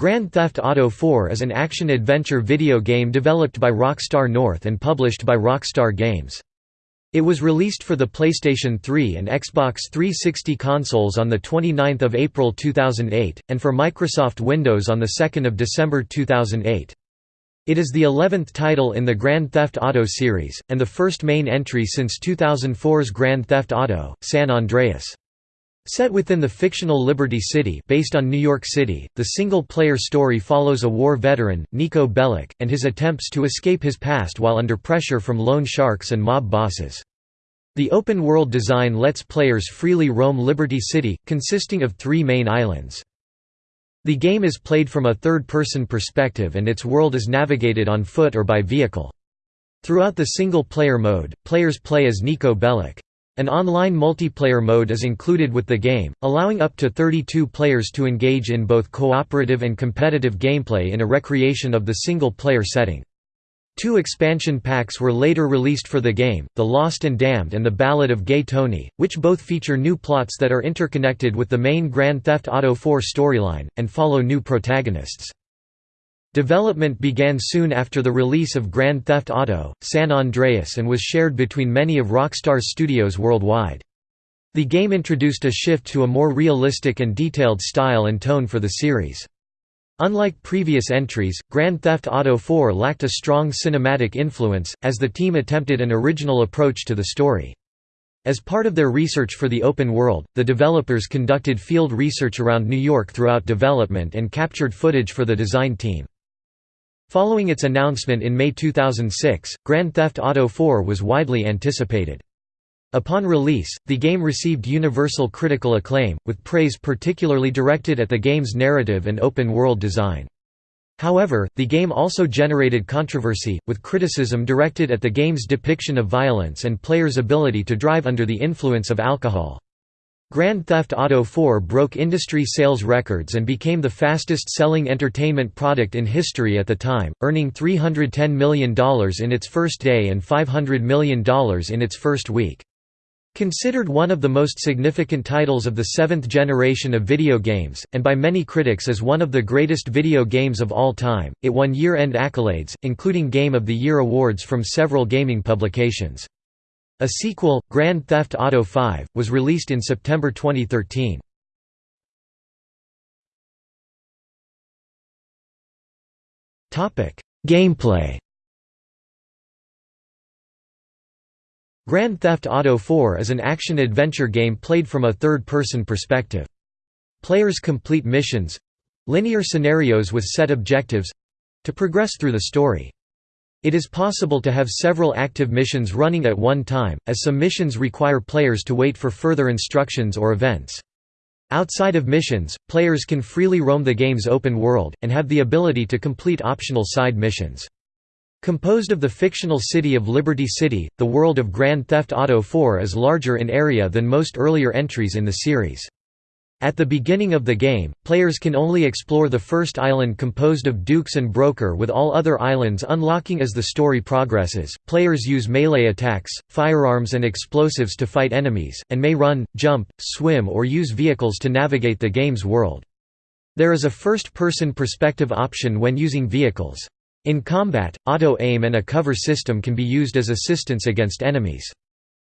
Grand Theft Auto 4 is an action-adventure video game developed by Rockstar North and published by Rockstar Games. It was released for the PlayStation 3 and Xbox 360 consoles on 29 April 2008, and for Microsoft Windows on 2 December 2008. It is the 11th title in the Grand Theft Auto series, and the first main entry since 2004's Grand Theft Auto, San Andreas. Set within the fictional Liberty City based on New York City, the single-player story follows a war veteran, Niko Bellic, and his attempts to escape his past while under pressure from loan sharks and mob bosses. The open-world design lets players freely roam Liberty City, consisting of three main islands. The game is played from a third-person perspective and its world is navigated on foot or by vehicle. Throughout the single-player mode, players play as Niko Bellic. An online multiplayer mode is included with the game, allowing up to 32 players to engage in both cooperative and competitive gameplay in a recreation of the single-player setting. Two expansion packs were later released for the game, The Lost and Damned and The Ballad of Gay Tony, which both feature new plots that are interconnected with the main Grand Theft Auto 4 storyline, and follow new protagonists. Development began soon after the release of Grand Theft Auto, San Andreas and was shared between many of Rockstar's studios worldwide. The game introduced a shift to a more realistic and detailed style and tone for the series. Unlike previous entries, Grand Theft Auto 4 lacked a strong cinematic influence, as the team attempted an original approach to the story. As part of their research for the open world, the developers conducted field research around New York throughout development and captured footage for the design team. Following its announcement in May 2006, Grand Theft Auto 4 was widely anticipated. Upon release, the game received universal critical acclaim, with praise particularly directed at the game's narrative and open-world design. However, the game also generated controversy, with criticism directed at the game's depiction of violence and players' ability to drive under the influence of alcohol. Grand Theft Auto 4 broke industry sales records and became the fastest-selling entertainment product in history at the time, earning $310 million in its first day and $500 million in its first week. Considered one of the most significant titles of the seventh generation of video games, and by many critics as one of the greatest video games of all time, it won year-end accolades, including Game of the Year awards from several gaming publications. A sequel, Grand Theft Auto V, was released in September 2013. Gameplay Grand Theft Auto 4 is an action-adventure game played from a third-person perspective. Players complete missions—linear scenarios with set objectives—to progress through the story. It is possible to have several active missions running at one time, as some missions require players to wait for further instructions or events. Outside of missions, players can freely roam the game's open world, and have the ability to complete optional side missions. Composed of the fictional city of Liberty City, the world of Grand Theft Auto 4 is larger in area than most earlier entries in the series. At the beginning of the game, players can only explore the first island composed of dukes and broker with all other islands unlocking as the story progresses. Players use melee attacks, firearms and explosives to fight enemies, and may run, jump, swim or use vehicles to navigate the game's world. There is a first-person perspective option when using vehicles. In combat, auto-aim and a cover system can be used as assistance against enemies.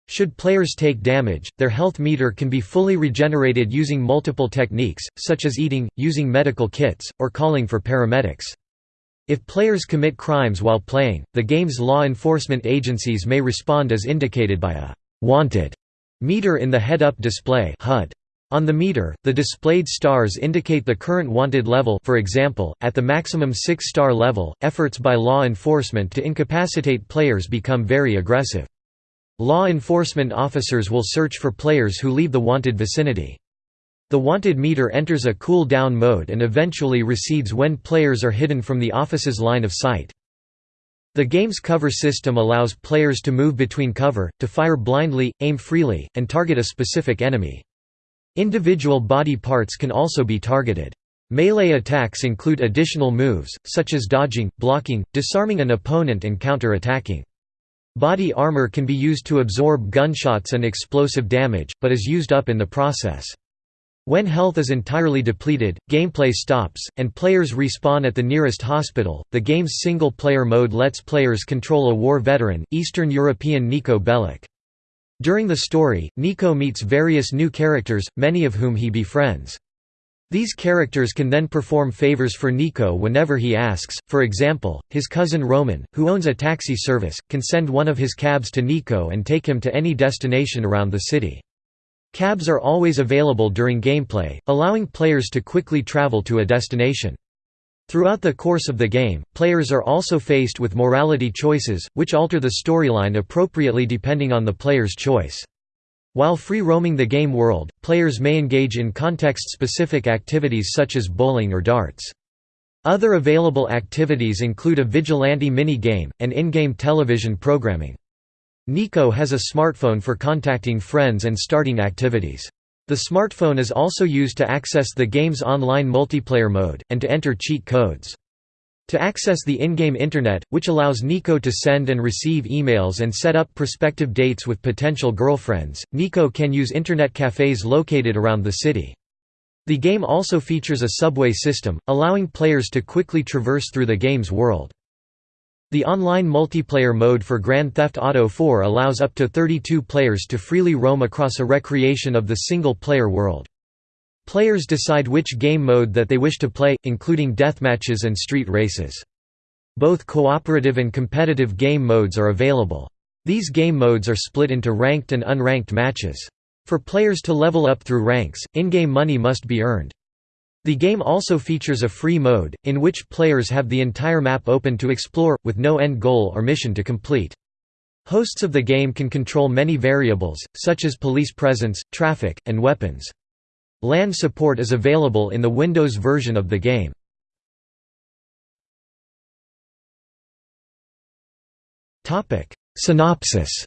Should players take damage, their health meter can be fully regenerated using multiple techniques, such as eating, using medical kits, or calling for paramedics. If players commit crimes while playing, the game's law enforcement agencies may respond as indicated by a «wanted» meter in the head-up display HUD. On the meter, the displayed stars indicate the current wanted level for example, at the maximum 6-star level, efforts by law enforcement to incapacitate players become very aggressive. Law enforcement officers will search for players who leave the wanted vicinity. The wanted meter enters a cool-down mode and eventually recedes when players are hidden from the office's line of sight. The game's cover system allows players to move between cover, to fire blindly, aim freely, and target a specific enemy. Individual body parts can also be targeted. Melee attacks include additional moves, such as dodging, blocking, disarming an opponent and counter-attacking. Body armor can be used to absorb gunshots and explosive damage, but is used up in the process. When health is entirely depleted, gameplay stops, and players respawn at the nearest hospital. The game's single player mode lets players control a war veteran, Eastern European Niko Bellic. During the story, Niko meets various new characters, many of whom he befriends. These characters can then perform favors for Niko whenever he asks, for example, his cousin Roman, who owns a taxi service, can send one of his cabs to Niko and take him to any destination around the city. Cabs are always available during gameplay, allowing players to quickly travel to a destination. Throughout the course of the game, players are also faced with morality choices, which alter the storyline appropriately depending on the player's choice. While free roaming the game world, players may engage in context-specific activities such as bowling or darts. Other available activities include a vigilante mini-game, and in-game television programming. Niko has a smartphone for contacting friends and starting activities. The smartphone is also used to access the game's online multiplayer mode, and to enter cheat codes. To access the in-game internet, which allows Niko to send and receive emails and set up prospective dates with potential girlfriends, Niko can use internet cafes located around the city. The game also features a subway system, allowing players to quickly traverse through the game's world. The online multiplayer mode for Grand Theft Auto 4 allows up to 32 players to freely roam across a recreation of the single-player world. Players decide which game mode that they wish to play, including deathmatches and street races. Both cooperative and competitive game modes are available. These game modes are split into ranked and unranked matches. For players to level up through ranks, in-game money must be earned. The game also features a free mode, in which players have the entire map open to explore, with no end goal or mission to complete. Hosts of the game can control many variables, such as police presence, traffic, and weapons. LAN support is available in the Windows version of the game. Synopsis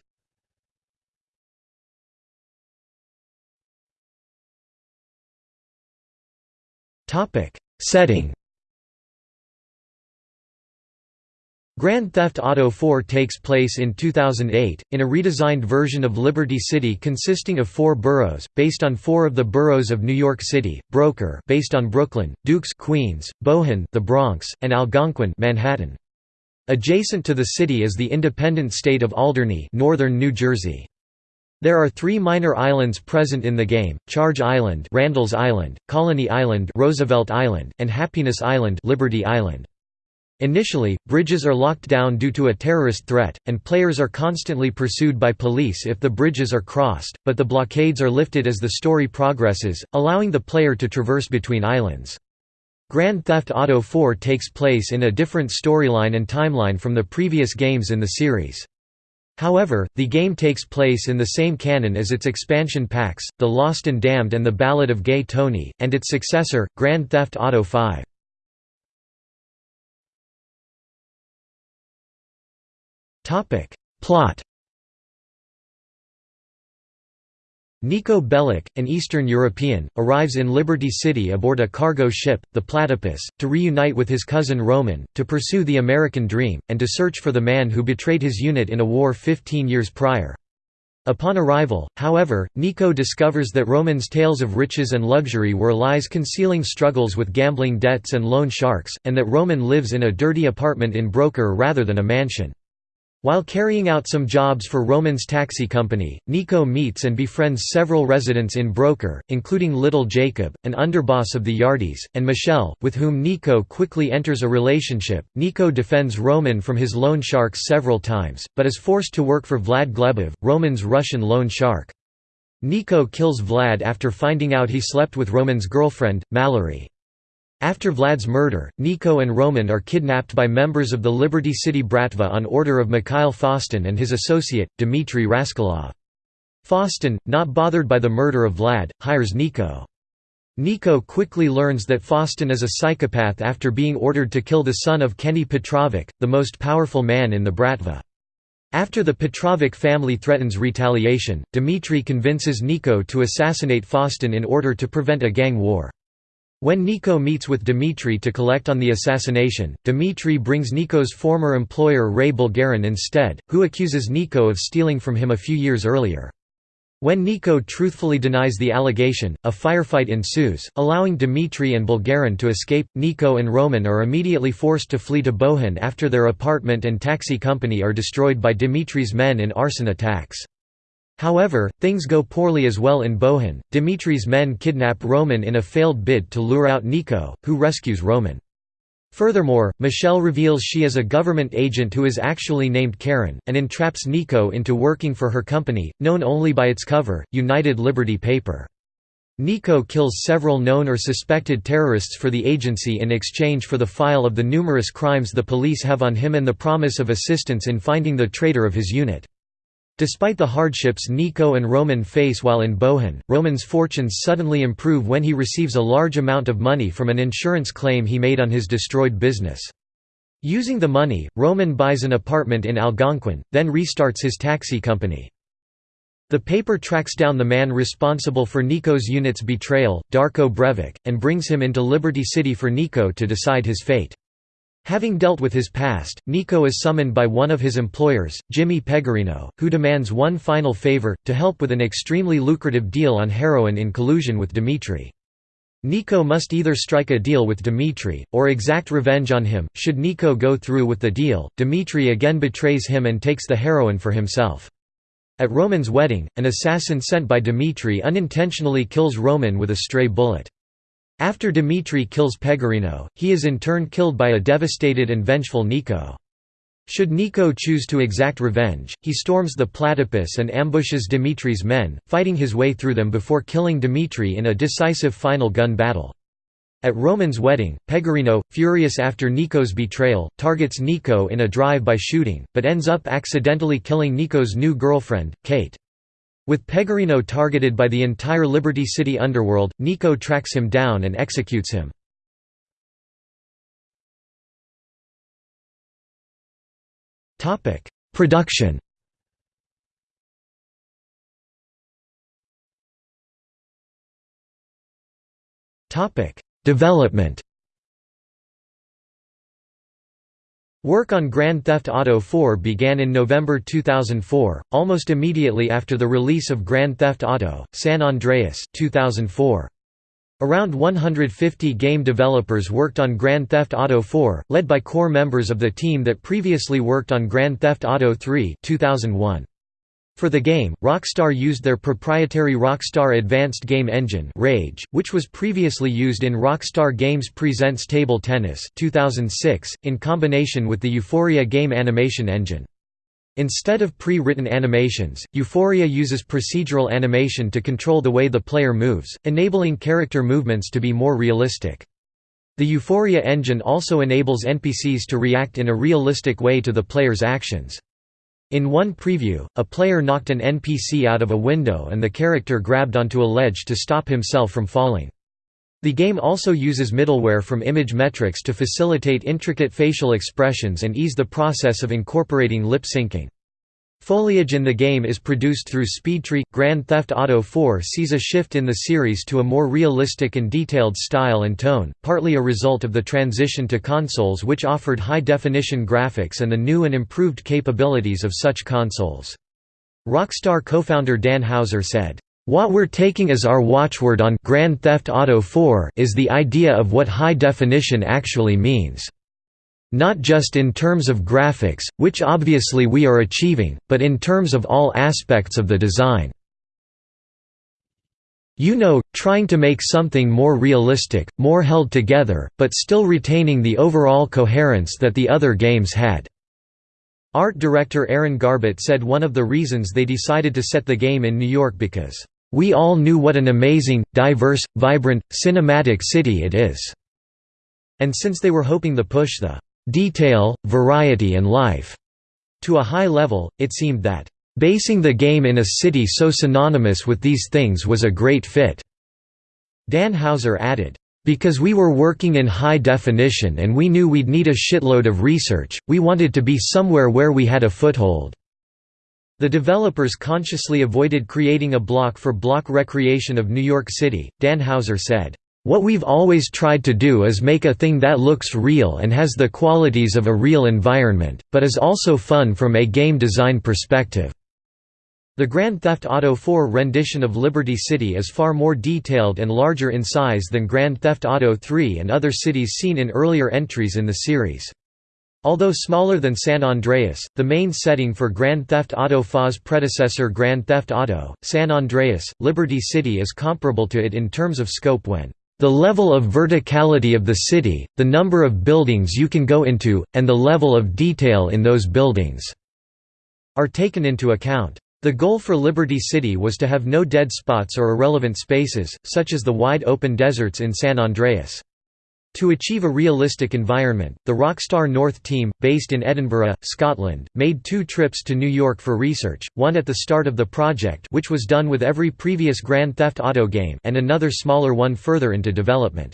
Topic: Setting. Grand Theft Auto 4 takes place in 2008, in a redesigned version of Liberty City consisting of four boroughs, based on four of the boroughs of New York City, Broker based on Brooklyn, Dukes Queens, Bohan the Bronx, and Algonquin Manhattan. Adjacent to the city is the independent state of Alderney northern New Jersey. There are three minor islands present in the game, Charge Island Randall's Island, Colony Island Roosevelt Island, and Happiness Island Liberty Island. Initially, bridges are locked down due to a terrorist threat, and players are constantly pursued by police if the bridges are crossed, but the blockades are lifted as the story progresses, allowing the player to traverse between islands. Grand Theft Auto 4 takes place in a different storyline and timeline from the previous games in the series. However, the game takes place in the same canon as its expansion packs, The Lost and Damned and The Ballad of Gay Tony, and its successor, Grand Theft Auto 5. Plot Niko Bellic, an Eastern European, arrives in Liberty City aboard a cargo ship, the Platypus, to reunite with his cousin Roman, to pursue the American dream, and to search for the man who betrayed his unit in a war 15 years prior. Upon arrival, however, Niko discovers that Roman's tales of riches and luxury were lies concealing struggles with gambling debts and loan sharks, and that Roman lives in a dirty apartment in Broker rather than a mansion. While carrying out some jobs for Roman's taxi company, Niko meets and befriends several residents in Broker, including Little Jacob, an underboss of the Yardies, and Michelle, with whom Niko quickly enters a relationship. Niko defends Roman from his loan sharks several times, but is forced to work for Vlad Glebov, Roman's Russian loan shark. Niko kills Vlad after finding out he slept with Roman's girlfriend, Mallory. After Vlad's murder, Niko and Roman are kidnapped by members of the Liberty City Bratva on order of Mikhail Faustin and his associate, Dmitry Rascalov. Faustin, not bothered by the murder of Vlad, hires Niko. Niko quickly learns that Faustin is a psychopath after being ordered to kill the son of Kenny Petrovic, the most powerful man in the Bratva. After the Petrovic family threatens retaliation, Dmitry convinces Niko to assassinate Faustin in order to prevent a gang war. When Niko meets with Dmitri to collect on the assassination, Dmitri brings Niko's former employer Ray Bulgarin instead, who accuses Niko of stealing from him a few years earlier. When Niko truthfully denies the allegation, a firefight ensues, allowing Dimitri and Bulgarin to escape. Niko and Roman are immediately forced to flee to Bohan after their apartment and taxi company are destroyed by Dimitri's men in arson attacks. However, things go poorly as well in Bohan. Dimitri's men kidnap Roman in a failed bid to lure out Niko, who rescues Roman. Furthermore, Michelle reveals she is a government agent who is actually named Karen, and entraps Niko into working for her company, known only by its cover, United Liberty Paper. Niko kills several known or suspected terrorists for the agency in exchange for the file of the numerous crimes the police have on him and the promise of assistance in finding the traitor of his unit. Despite the hardships Niko and Roman face while in Bohan, Roman's fortunes suddenly improve when he receives a large amount of money from an insurance claim he made on his destroyed business. Using the money, Roman buys an apartment in Algonquin, then restarts his taxi company. The paper tracks down the man responsible for Niko's unit's betrayal, Darko Brevic, and brings him into Liberty City for Niko to decide his fate. Having dealt with his past, Niko is summoned by one of his employers, Jimmy Pegorino, who demands one final favor, to help with an extremely lucrative deal on heroin in collusion with Dimitri. Niko must either strike a deal with Dimitri, or exact revenge on him. Should Niko go through with the deal, Dimitri again betrays him and takes the heroin for himself. At Roman's wedding, an assassin sent by Dimitri unintentionally kills Roman with a stray bullet. After Dimitri kills Pegorino, he is in turn killed by a devastated and vengeful Niko. Should Niko choose to exact revenge, he storms the platypus and ambushes Dimitri's men, fighting his way through them before killing Dimitri in a decisive final gun battle. At Roman's wedding, Pegorino, furious after Niko's betrayal, targets Niko in a drive-by shooting, but ends up accidentally killing Niko's new girlfriend, Kate. With Pegorino targeted by the entire Liberty City underworld, Niko tracks him down and executes him. Production Development Work on Grand Theft Auto 4 began in November 2004, almost immediately after the release of Grand Theft Auto: San Andreas 2004. Around 150 game developers worked on Grand Theft Auto 4, led by core members of the team that previously worked on Grand Theft Auto 3 2001. For the game, Rockstar used their proprietary Rockstar Advanced Game Engine Rage, which was previously used in Rockstar Games Presents Table Tennis 2006, in combination with the Euphoria game animation engine. Instead of pre-written animations, Euphoria uses procedural animation to control the way the player moves, enabling character movements to be more realistic. The Euphoria engine also enables NPCs to react in a realistic way to the player's actions. In one preview, a player knocked an NPC out of a window and the character grabbed onto a ledge to stop himself from falling. The game also uses middleware from Image Metrics to facilitate intricate facial expressions and ease the process of incorporating lip syncing. Foliage in the game is produced through SpeedTree. Grand Theft Auto 4 sees a shift in the series to a more realistic and detailed style and tone, partly a result of the transition to consoles which offered high-definition graphics and the new and improved capabilities of such consoles. Rockstar co-founder Dan Houser said, "...what we're taking as our watchword on Grand Theft Auto 4 is the idea of what high definition actually means." Not just in terms of graphics, which obviously we are achieving, but in terms of all aspects of the design. You know, trying to make something more realistic, more held together, but still retaining the overall coherence that the other games had." Art director Aaron Garbut said one of the reasons they decided to set the game in New York because, "...we all knew what an amazing, diverse, vibrant, cinematic city it is." And since they were hoping to push the detail, variety and life to a high level, it seemed that basing the game in a city so synonymous with these things was a great fit. Dan Houser added, because we were working in high definition and we knew we'd need a shitload of research, we wanted to be somewhere where we had a foothold. The developers consciously avoided creating a block for block recreation of New York City, Dan Houser said. What we've always tried to do is make a thing that looks real and has the qualities of a real environment, but is also fun from a game design perspective. The Grand Theft Auto IV rendition of Liberty City is far more detailed and larger in size than Grand Theft Auto III and other cities seen in earlier entries in the series. Although smaller than San Andreas, the main setting for Grand Theft Auto VI's predecessor Grand Theft Auto, San Andreas, Liberty City is comparable to it in terms of scope when the level of verticality of the city, the number of buildings you can go into, and the level of detail in those buildings are taken into account. The goal for Liberty City was to have no dead spots or irrelevant spaces, such as the wide open deserts in San Andreas. To achieve a realistic environment, the Rockstar North team, based in Edinburgh, Scotland, made two trips to New York for research, one at the start of the project which was done with every previous Grand Theft Auto game and another smaller one further into development.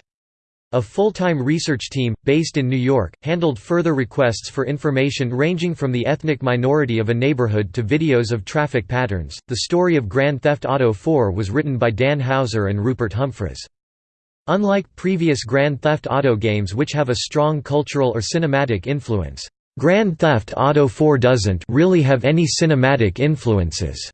A full-time research team, based in New York, handled further requests for information ranging from the ethnic minority of a neighborhood to videos of traffic patterns. The story of Grand Theft Auto 4 was written by Dan Houser and Rupert Humphries. Unlike previous Grand Theft Auto games which have a strong cultural or cinematic influence, Grand Theft Auto 4 doesn't really have any cinematic influences,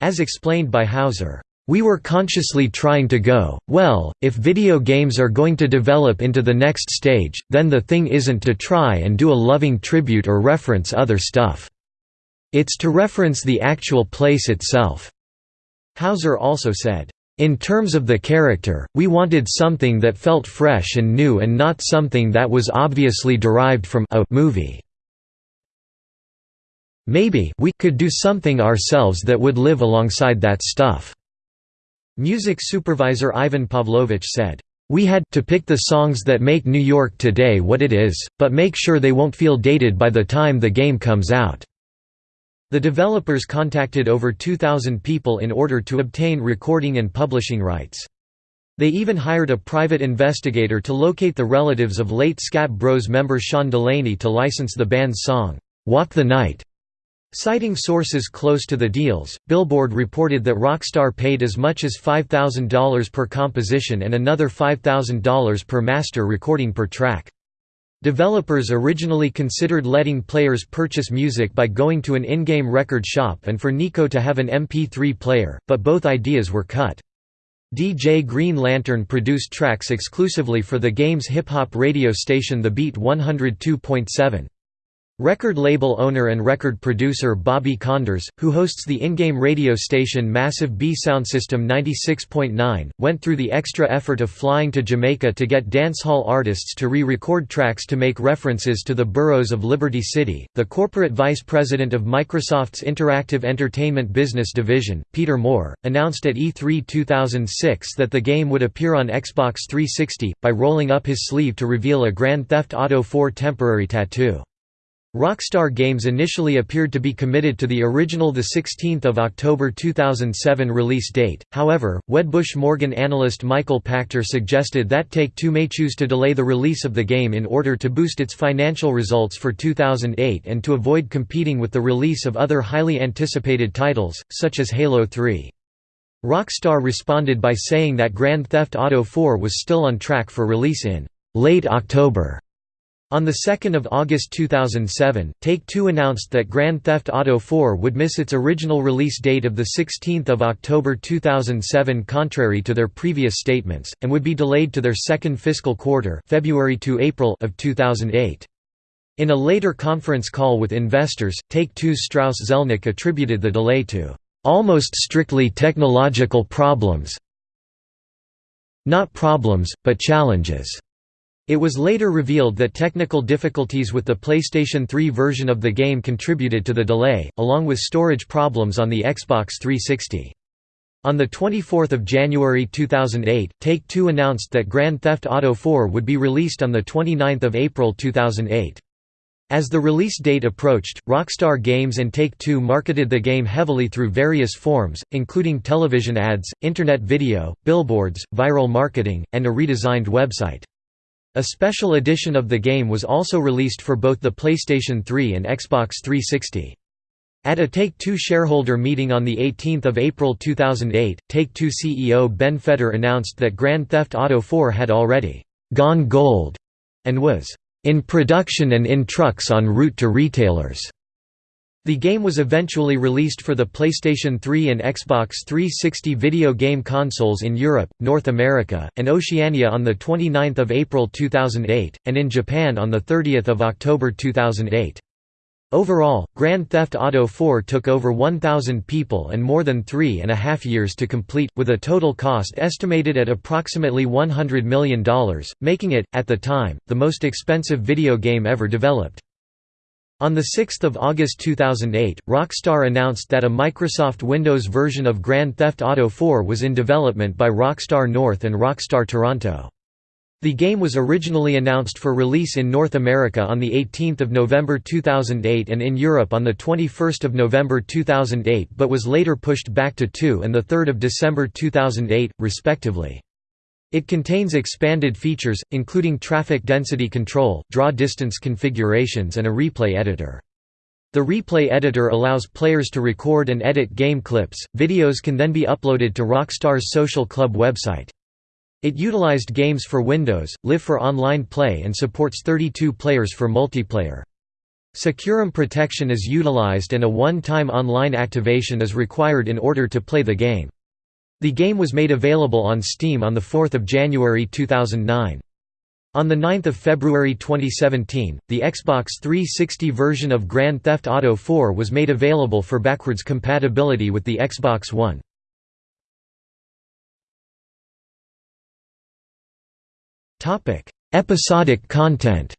as explained by Houser. We were consciously trying to go, well, if video games are going to develop into the next stage, then the thing isn't to try and do a loving tribute or reference other stuff. It's to reference the actual place itself." Houser also said, in terms of the character, we wanted something that felt fresh and new and not something that was obviously derived from a movie. Maybe we could do something ourselves that would live alongside that stuff. Music supervisor Ivan Pavlovich said, "...we had to pick the songs that make New York today what it is, but make sure they won't feel dated by the time the game comes out." The developers contacted over 2,000 people in order to obtain recording and publishing rights. They even hired a private investigator to locate the relatives of late Skatt Bros member Sean Delaney to license the band's song, "'Walk the Night' Citing sources close to the deals, Billboard reported that Rockstar paid as much as $5,000 per composition and another $5,000 per master recording per track. Developers originally considered letting players purchase music by going to an in-game record shop and for Niko to have an MP3 player, but both ideas were cut. DJ Green Lantern produced tracks exclusively for the game's hip-hop radio station The Beat 102.7. Record label owner and record producer Bobby Konders, who hosts the in-game radio station Massive B Sound System 96.9, went through the extra effort of flying to Jamaica to get dancehall artists to re-record tracks to make references to the boroughs of Liberty City. The corporate vice president of Microsoft's Interactive Entertainment Business Division, Peter Moore, announced at E3 2006 that the game would appear on Xbox 360 by rolling up his sleeve to reveal a Grand Theft Auto 4 temporary tattoo. Rockstar Games initially appeared to be committed to the original 16 October 2007 release date, however, Wedbush Morgan analyst Michael Pachter suggested that Take-Two may choose to delay the release of the game in order to boost its financial results for 2008 and to avoid competing with the release of other highly anticipated titles, such as Halo 3. Rockstar responded by saying that Grand Theft Auto 4 was still on track for release in late October. On 2 August 2007, Take-Two announced that Grand Theft Auto 4 would miss its original release date of 16 October 2007 contrary to their previous statements, and would be delayed to their second fiscal quarter February to April of 2008. In a later conference call with investors, Take-Two's Strauss Zelnick attributed the delay to "...almost strictly technological problems not problems, but challenges." It was later revealed that technical difficulties with the PlayStation 3 version of the game contributed to the delay, along with storage problems on the Xbox 360. On 24 January 2008, Take-Two announced that Grand Theft Auto 4 would be released on 29 April 2008. As the release date approached, Rockstar Games and Take-Two marketed the game heavily through various forms, including television ads, internet video, billboards, viral marketing, and a redesigned website. A special edition of the game was also released for both the PlayStation 3 and Xbox 360. At a Take-Two shareholder meeting on 18 April 2008, Take-Two CEO Ben Feder announced that Grand Theft Auto 4 had already «gone gold» and was «in production and in trucks en route to retailers». The game was eventually released for the PlayStation 3 and Xbox 360 video game consoles in Europe, North America, and Oceania on 29 April 2008, and in Japan on 30 October 2008. Overall, Grand Theft Auto 4 took over 1,000 people and more than three and a half years to complete, with a total cost estimated at approximately $100 million, making it, at the time, the most expensive video game ever developed. On 6 August 2008, Rockstar announced that a Microsoft Windows version of Grand Theft Auto 4 was in development by Rockstar North and Rockstar Toronto. The game was originally announced for release in North America on 18 November 2008 and in Europe on 21 November 2008 but was later pushed back to 2 and 3 December 2008, respectively. It contains expanded features, including traffic density control, draw distance configurations and a replay editor. The replay editor allows players to record and edit game clips, videos can then be uploaded to Rockstar's Social Club website. It utilized games for Windows, Live for online play and supports 32 players for multiplayer. SecuROM protection is utilized and a one-time online activation is required in order to play the game. The game was made available on Steam on 4 January 2009. On 9 February 2017, the Xbox 360 version of Grand Theft Auto 4 was made available for backwards compatibility with the Xbox One. Episodic content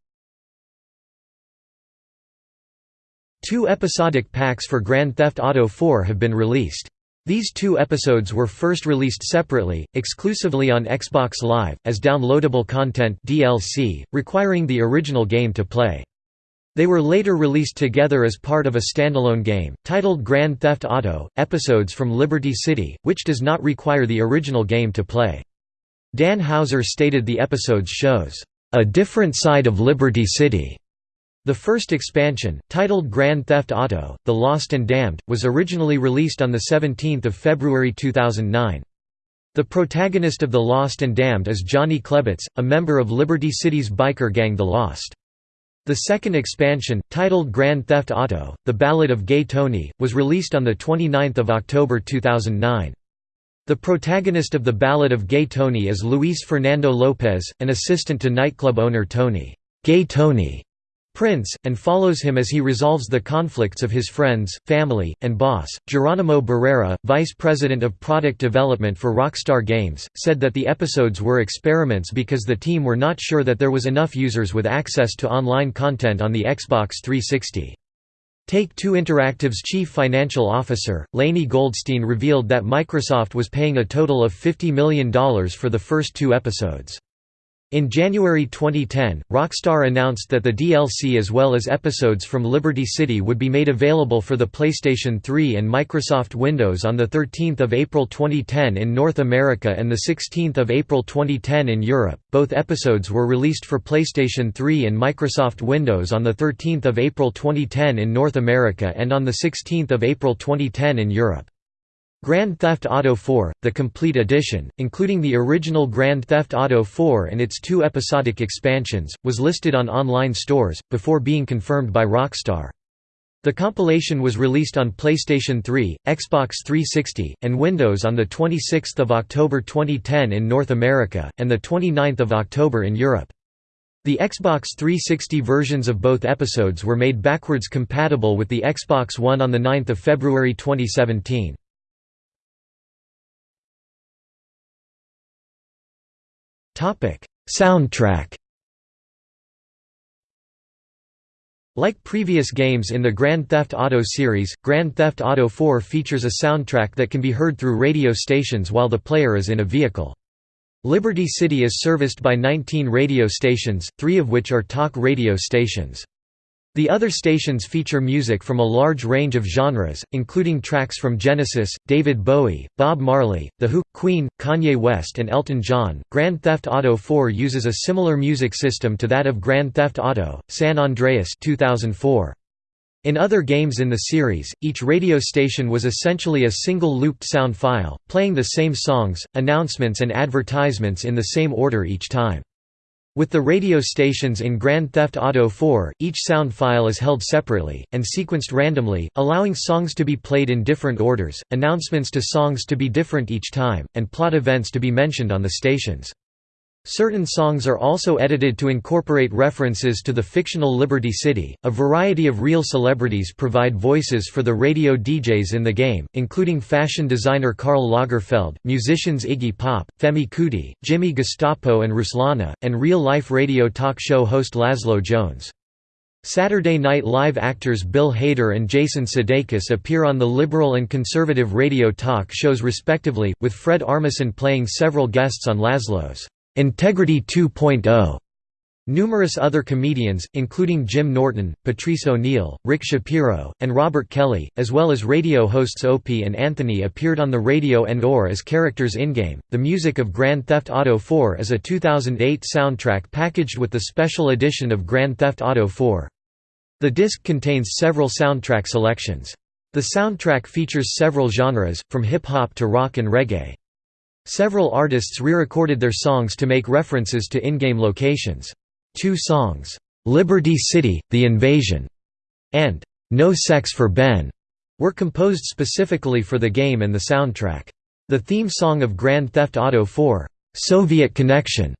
Two episodic packs for Grand Theft Auto 4 have been released. These two episodes were first released separately, exclusively on Xbox Live, as downloadable content DLC, requiring the original game to play. They were later released together as part of a standalone game, titled Grand Theft Auto, Episodes from Liberty City, which does not require the original game to play. Dan Houser stated the episodes shows, "...a different side of Liberty City." The first expansion, titled Grand Theft Auto: The Lost and Damned, was originally released on 17 February 2009. The protagonist of The Lost and Damned is Johnny Klebitz, a member of Liberty City's biker gang The Lost. The second expansion, titled Grand Theft Auto: The Ballad of Gay Tony, was released on 29 October 2009. The protagonist of The Ballad of Gay Tony is Luis Fernando Lopez, an assistant to nightclub owner Tony Gay Tony Prince, and follows him as he resolves the conflicts of his friends, family, and boss. Geronimo Barrera, vice president of product development for Rockstar Games, said that the episodes were experiments because the team were not sure that there was enough users with access to online content on the Xbox 360. Take-Two Interactive's chief financial officer, Lainie Goldstein revealed that Microsoft was paying a total of $50 million for the first two episodes. In January 2010, Rockstar announced that the DLC as well as episodes from Liberty City would be made available for the PlayStation 3 and Microsoft Windows on 13 April 2010 in North America and 16 April 2010 in Europe. Both episodes were released for PlayStation 3 and Microsoft Windows on 13 April 2010 in North America and on 16 April 2010 in Europe. Grand Theft Auto 4, the complete edition, including the original Grand Theft Auto 4 and its two episodic expansions, was listed on online stores, before being confirmed by Rockstar. The compilation was released on PlayStation 3, Xbox 360, and Windows on 26 October 2010 in North America, and 29 October in Europe. The Xbox 360 versions of both episodes were made backwards compatible with the Xbox One on 9 February 2017. Soundtrack. Like previous games in the Grand Theft Auto series, Grand Theft Auto 4 features a soundtrack that can be heard through radio stations while the player is in a vehicle. Liberty City is serviced by 19 radio stations, three of which are talk radio stations. The other stations feature music from a large range of genres, including tracks from Genesis, David Bowie, Bob Marley, The Who, Queen, Kanye West and Elton John. Grand Theft Auto 4 uses a similar music system to that of Grand Theft Auto, San Andreas 2004. In other games in the series, each radio station was essentially a single looped sound file, playing the same songs, announcements and advertisements in the same order each time. With the radio stations in Grand Theft Auto 4, each sound file is held separately, and sequenced randomly, allowing songs to be played in different orders, announcements to songs to be different each time, and plot events to be mentioned on the stations. Certain songs are also edited to incorporate references to the fictional Liberty City. A variety of real celebrities provide voices for the radio DJs in the game, including fashion designer Karl Lagerfeld, musicians Iggy Pop, Femi Kuti, Jimmy Gestapo and Ruslana, and real-life radio talk show host Lazlow Jones. Saturday Night Live actors Bill Hader and Jason Sudeikis appear on the liberal and conservative radio talk shows respectively, with Fred Armisen playing several guests on Lazlow's Integrity 2.0. Numerous other comedians, including Jim Norton, Patrice O'Neal, Rick Shapiro, and Robert Kelly, as well as radio hosts Opie and Anthony appeared on the radio and or as characters in-game. The music of Grand Theft Auto 4 is a 2008 soundtrack packaged with the special edition of Grand Theft Auto 4. The disc contains several soundtrack selections. The soundtrack features several genres, from hip-hop to rock and reggae. Several artists re-recorded their songs to make references to in-game locations. Two songs, "'Liberty City, The Invasion' and "'No Sex for Ben' were composed specifically for the game and the soundtrack. The theme song of Grand Theft Auto 4, "'Soviet Connection'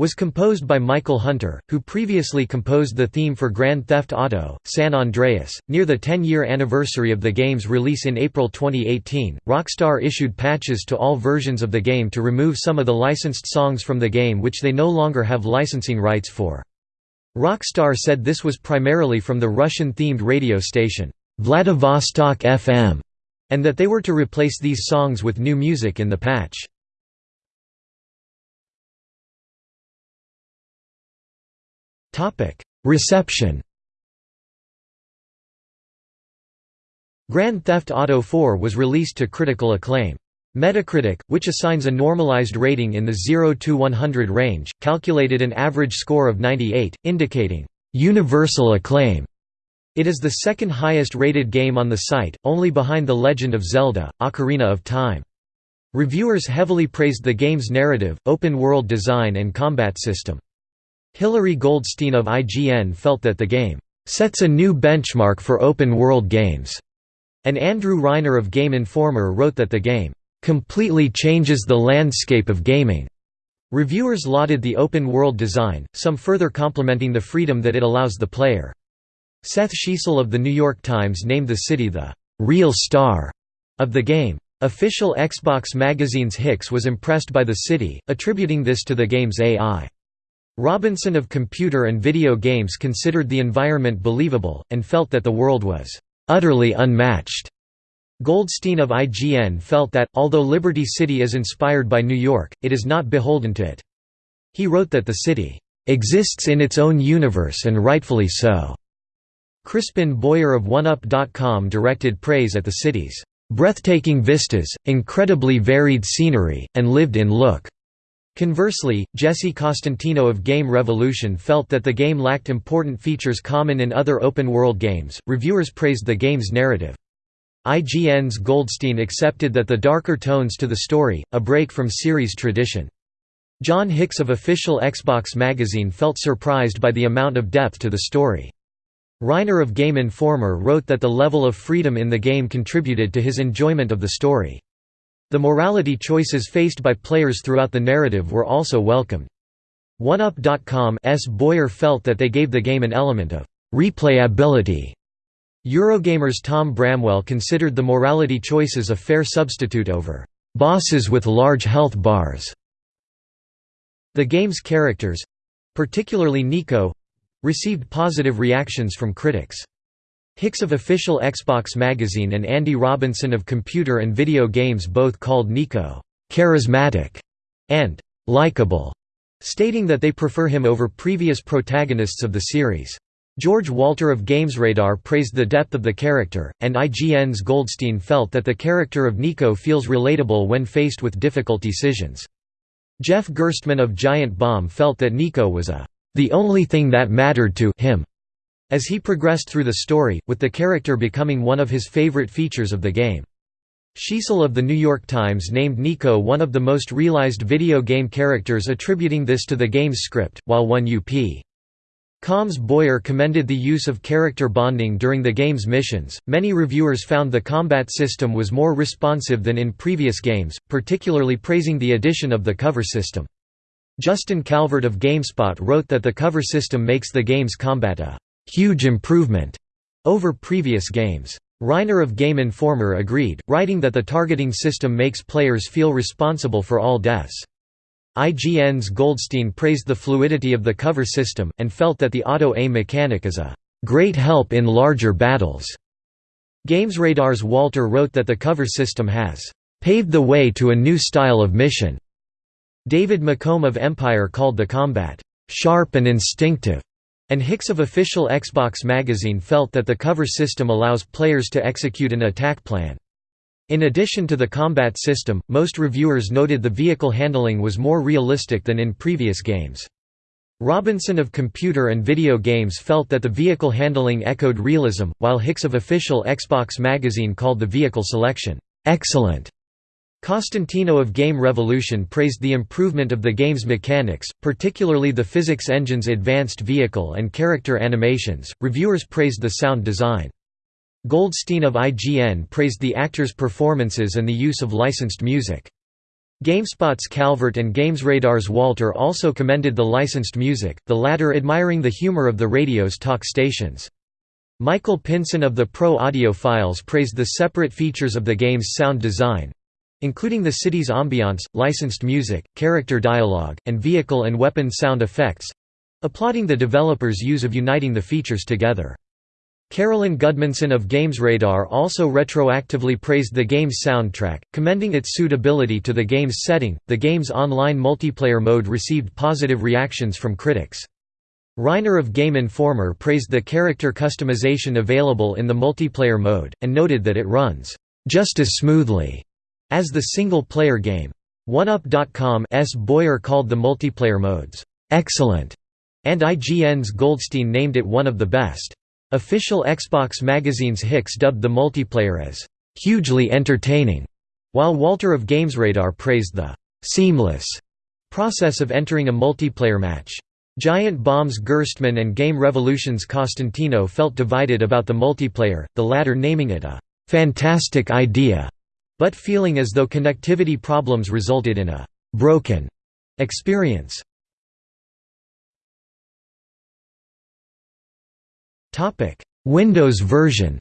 was composed by Michael Hunter, who previously composed the theme for Grand Theft Auto, San Andreas. Near the 10 year anniversary of the game's release in April 2018, Rockstar issued patches to all versions of the game to remove some of the licensed songs from the game which they no longer have licensing rights for. Rockstar said this was primarily from the Russian themed radio station, Vladivostok FM, and that they were to replace these songs with new music in the patch. Reception Grand Theft Auto 4 was released to critical acclaim. Metacritic, which assigns a normalized rating in the 0 to 100 range, calculated an average score of 98, indicating universal acclaim. It is the second highest rated game on the site, only behind The Legend of Zelda: Ocarina of Time. Reviewers heavily praised the game's narrative, open-world design and combat system. Hilary Goldstein of IGN felt that the game sets a new benchmark for open-world games, and Andrew Reiner of Game Informer wrote that the game completely changes the landscape of gaming. Reviewers lauded the open-world design, some further complimenting the freedom that it allows the player. Seth Schiesel of The New York Times named the city the «real star» of the game. Official Xbox magazine's Hicks was impressed by the city, attributing this to the game's AI. Robinson of Computer and Video Games considered the environment believable, and felt that the world was "...utterly unmatched." Goldstein of IGN felt that, although Liberty City is inspired by New York, it is not beholden to it. He wrote that the city "...exists in its own universe and rightfully so." Crispin Boyer of OneUp.com directed praise at the city's "...breathtaking vistas, incredibly varied scenery, and lived-in look." Conversely, Jesse Costantino of Game Revolution felt that the game lacked important features common in other open-world games. Reviewers praised the game's narrative. IGN's Goldstein accepted that the darker tones to the story, a break from series tradition. John Hicks of official Xbox magazine felt surprised by the amount of depth to the story. Reiner of Game Informer wrote that the level of freedom in the game contributed to his enjoyment of the story. The morality choices faced by players throughout the narrative were also welcomed. OneUp.com's Boyer felt that they gave the game an element of replayability. Eurogamer's Tom Bramwell considered the morality choices a fair substitute over bosses with large health bars. The game's characters—particularly Niko received positive reactions from critics. Hicks of official Xbox magazine and Andy Robinson of Computer and Video Games both called Niko, "...charismatic", and "...likable", stating that they prefer him over previous protagonists of the series. George Walter of GamesRadar praised the depth of the character, and IGN's Goldstein felt that the character of Niko feels relatable when faced with difficult decisions. Jeff Gerstmann of Giant Bomb felt that Niko was a the only thing that mattered to him as he progressed through the story, with the character becoming one of his favorite features of the game. Schiesel of The New York Times named Niko one of the most realized video game characters attributing this to the game's script, while one U.P. Combs Boyer commended the use of character bonding during the game's missions. Many reviewers found the combat system was more responsive than in previous games, particularly praising the addition of the cover system. Justin Calvert of GameSpot wrote that the cover system makes the game's combat a huge improvement over previous games. Reiner of Game Informer agreed, writing that the targeting system makes players feel responsible for all deaths. IGN's Goldstein praised the fluidity of the cover system, and felt that the auto-aim mechanic is a "...great help in larger battles." GamesRadar's Walter wrote that the cover system has "...paved the way to a new style of mission." David McComb of Empire called the combat "...sharp and instinctive." And Hicks of official Xbox magazine felt that the cover system allows players to execute an attack plan. In addition to the combat system, most reviewers noted the vehicle handling was more realistic than in previous games. Robinson of Computer and Video Games felt that the vehicle handling echoed realism, while Hicks of official Xbox magazine called the vehicle selection, "...excellent." Costantino of Game Revolution praised the improvement of the game's mechanics, particularly the physics engine's advanced vehicle and character animations. Reviewers praised the sound design. Goldstein of IGN praised the actors' performances and the use of licensed music. GameSpot's Calvert and GamesRadar's Walter also commended the licensed music, the latter admiring the humor of the radio's talk stations. Michael Pinson of the Pro Audio Files praised the separate features of the game's sound design including the city's ambiance, licensed music, character dialogue, and vehicle and weapon sound effects applauding the developers' use of uniting the features together. Carolyn Gudmundson of GamesRadar also retroactively praised the game's soundtrack, commending its suitability to the game's setting. The game's online multiplayer mode received positive reactions from critics. Reiner of Game Informer praised the character customization available in the multiplayer mode, and noted that it runs just as smoothly as the single-player game. OneUp.com's Boyer called the multiplayer modes excellent, and IGN's Goldstein named it one of the best. Official Xbox magazine's Hicks dubbed the multiplayer as hugely entertaining, while Walter of GamesRadar praised the seamless process of entering a multiplayer match. Giant Bomb's Gerstmann and Game Revolution's Costantino felt divided about the multiplayer, the latter naming it a fantastic idea, but feeling as though connectivity problems resulted in a broken experience. Windows version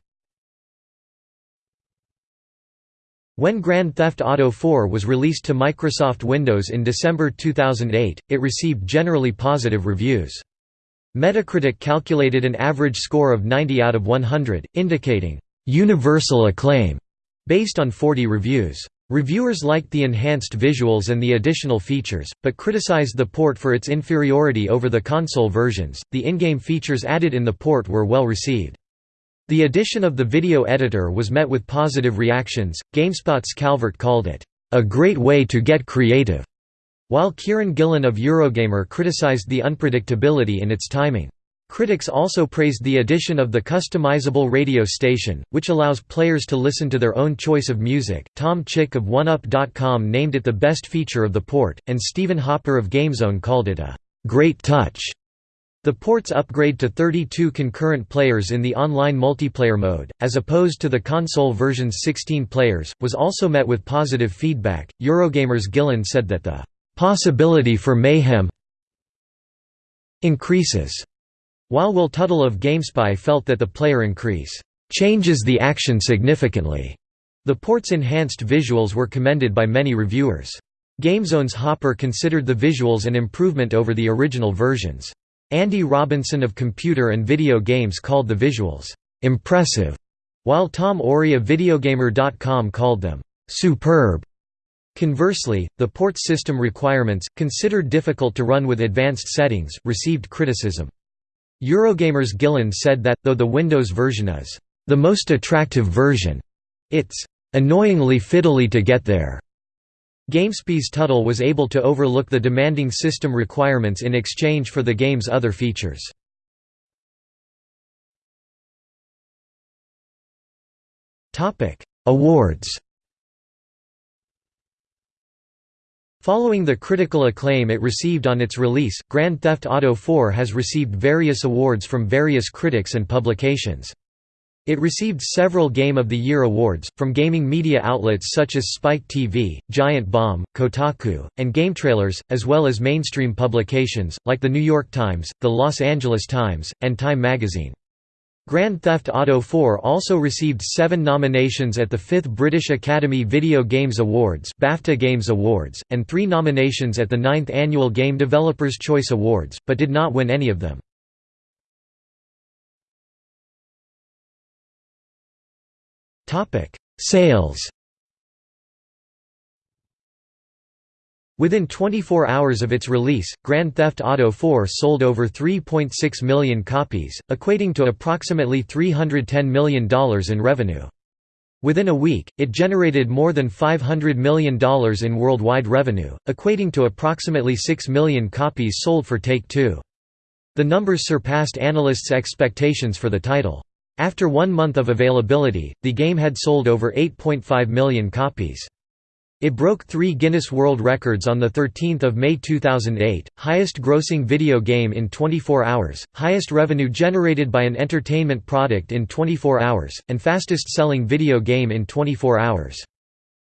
When Grand Theft Auto 4 was released to Microsoft Windows in December 2008, it received generally positive reviews. Metacritic calculated an average score of 90 out of 100, indicating, "...universal acclaim", based on 40 reviews. Reviewers liked the enhanced visuals and the additional features, but criticized the port for its inferiority over the console versions. The in-game features added in the port were well received. The addition of the video editor was met with positive reactions. GameSpot's Calvert called it a great way to get creative, while Kieran Gillen of Eurogamer criticized the unpredictability in its timing. Critics also praised the addition of the customizable radio station, which allows players to listen to their own choice of music. Tom Chick of OneUp.com named it the best feature of the port, and Stephen Hopper of GameZone called it a great touch. The port's upgrade to 32 concurrent players in the online multiplayer mode, as opposed to the console version's 16 players, was also met with positive feedback. Eurogamer's Gillen said that the possibility for mayhem increases while Will Tuttle of GameSpy felt that the player increase changes the action significantly. The port's enhanced visuals were commended by many reviewers. GameZone's Hopper considered the visuals an improvement over the original versions. Andy Robinson of Computer and Video Games called the visuals impressive, while Tom Orry of Videogamer.com called them superb. Conversely, the port system requirements, considered difficult to run with advanced settings, received criticism. Eurogamer's Gillen said that, though the Windows version is the most attractive version, it's annoyingly fiddly to get there. GameSpy's Tuttle was able to overlook the demanding system requirements in exchange for the game's other features. Awards Following the critical acclaim it received on its release, Grand Theft Auto IV has received various awards from various critics and publications. It received several Game of the Year awards, from gaming media outlets such as Spike TV, Giant Bomb, Kotaku, and GameTrailers, as well as mainstream publications, like The New York Times, The Los Angeles Times, and Time magazine. Grand Theft Auto 4 also received seven nominations at the 5th British Academy Video Games Awards BAFTA Games Awards, and three nominations at the 9th Annual Game Developers' Choice Awards, but did not win any of them. Sales Within 24 hours of its release, Grand Theft Auto 4 sold over 3.6 million copies, equating to approximately $310 million in revenue. Within a week, it generated more than $500 million in worldwide revenue, equating to approximately 6 million copies sold for Take-Two. The numbers surpassed analysts' expectations for the title. After one month of availability, the game had sold over 8.5 million copies. It broke three Guinness World Records on 13 May 2008, highest grossing video game in 24 hours, highest revenue generated by an entertainment product in 24 hours, and fastest selling video game in 24 hours.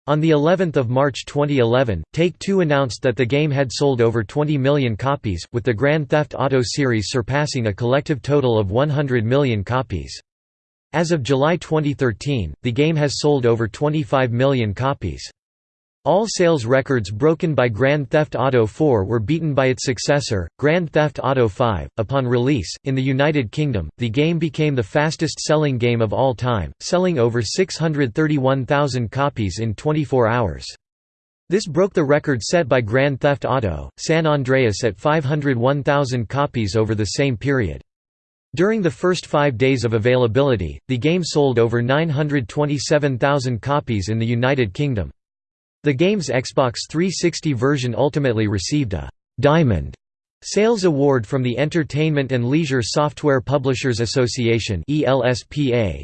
On the 11th of March 2011, Take-Two announced that the game had sold over 20 million copies, with the Grand Theft Auto series surpassing a collective total of 100 million copies. As of July 2013, the game has sold over 25 million copies. All sales records broken by Grand Theft Auto 4 were beaten by its successor, Grand Theft Auto 5. Upon release, in the United Kingdom, the game became the fastest selling game of all time, selling over 631,000 copies in 24 hours. This broke the record set by Grand Theft Auto, San Andreas at 501,000 copies over the same period. During the first five days of availability, the game sold over 927,000 copies in the United Kingdom. The game's Xbox 360 version ultimately received a «Diamond» sales award from the Entertainment and Leisure Software Publishers Association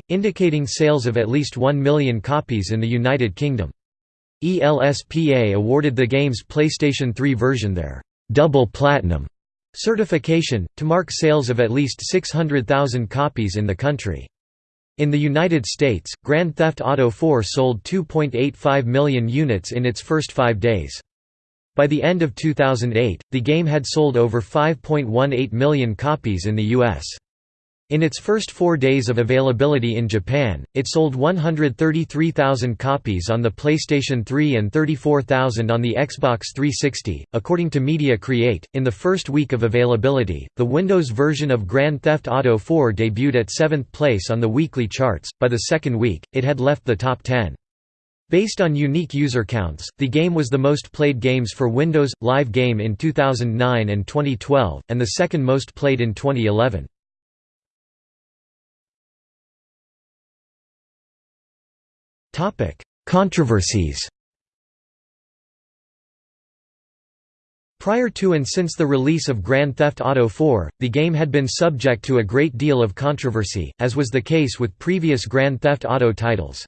indicating sales of at least 1 million copies in the United Kingdom. ELSPA awarded the game's PlayStation 3 version their «Double Platinum» certification, to mark sales of at least 600,000 copies in the country. In the United States, Grand Theft Auto 4 sold 2.85 million units in its first five days. By the end of 2008, the game had sold over 5.18 million copies in the U.S. In its first four days of availability in Japan, it sold 133,000 copies on the PlayStation 3 and 34,000 on the Xbox 360. According to Media Create, in the first week of availability, the Windows version of Grand Theft Auto 4 debuted at 7th place on the weekly charts. By the second week, it had left the top 10. Based on unique user counts, the game was the most played games for Windows Live Game in 2009 and 2012, and the second most played in 2011. Controversies Prior to and since the release of Grand Theft Auto 4, the game had been subject to a great deal of controversy, as was the case with previous Grand Theft Auto titles.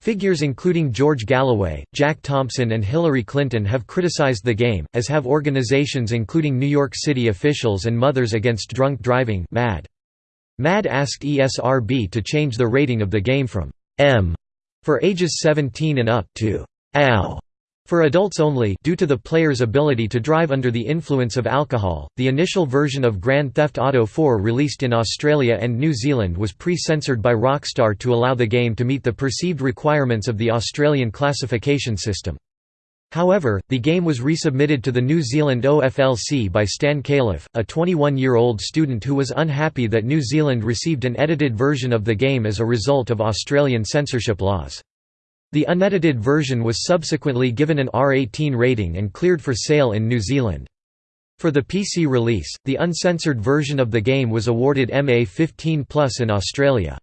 Figures including George Galloway, Jack Thompson and Hillary Clinton have criticized the game, as have organizations including New York City officials and Mothers Against Drunk Driving MADD. MADD asked ESRB to change the rating of the game from M for ages 17 and up to AO for adults only due to the player's ability to drive under the influence of alcohol. The initial version of Grand Theft Auto 4 released in Australia and New Zealand was pre-censored by Rockstar to allow the game to meet the perceived requirements of the Australian classification system. However, the game was resubmitted to the New Zealand OFLC by Stan Califf, a 21-year-old student who was unhappy that New Zealand received an edited version of the game as a result of Australian censorship laws. The unedited version was subsequently given an R18 rating and cleared for sale in New Zealand. For the PC release, the uncensored version of the game was awarded MA 15+ in Australia.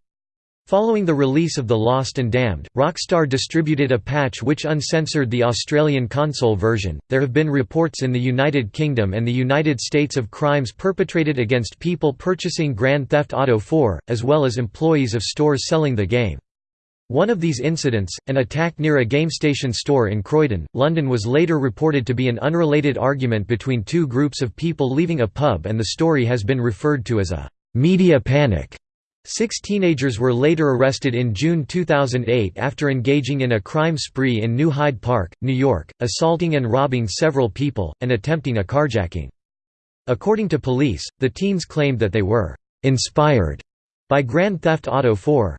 Following the release of The Lost and Damned, Rockstar distributed a patch which uncensored the Australian console version. There have been reports in the United Kingdom and the United States of crimes perpetrated against people purchasing Grand Theft Auto 4, as well as employees of stores selling the game. One of these incidents, an attack near a GameStation store in Croydon, London was later reported to be an unrelated argument between two groups of people leaving a pub and the story has been referred to as a «media panic». Six teenagers were later arrested in June 2008 after engaging in a crime spree in New Hyde Park, New York, assaulting and robbing several people, and attempting a carjacking. According to police, the teens claimed that they were «inspired» by Grand Theft Auto 4.